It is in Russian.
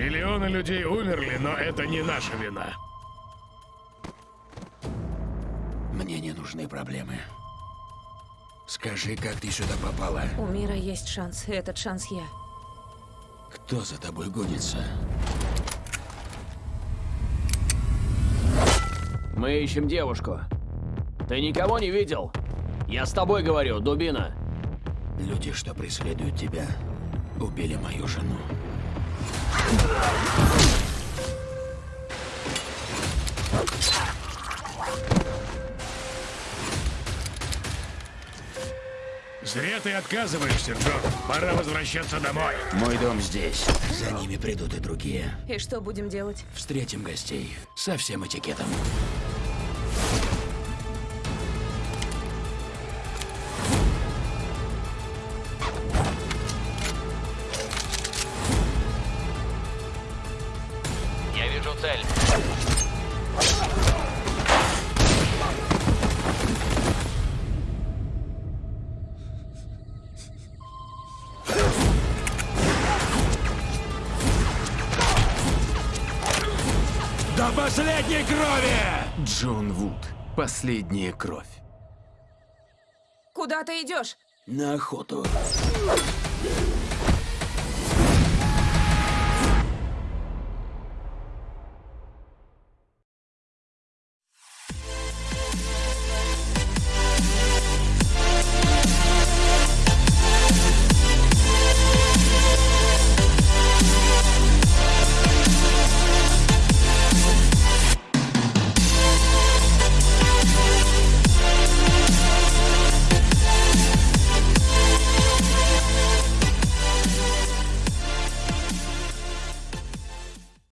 Миллионы людей умерли, но это не наша вина. Мне не нужны проблемы. Скажи, как ты сюда попала? У мира есть шанс, и этот шанс я. Кто за тобой гонится? Мы ищем девушку. Ты никого не видел? Я с тобой говорю, дубина. Люди, что преследуют тебя, убили мою жену. Зря ты отказываешься, Джон. Пора возвращаться домой. Мой дом здесь. За ними придут и другие. И что будем делать? Встретим гостей. Со всем этикетом. Я вижу цель. До последней крови! Джон Вуд. Последняя кровь. Куда ты идешь? На охоту.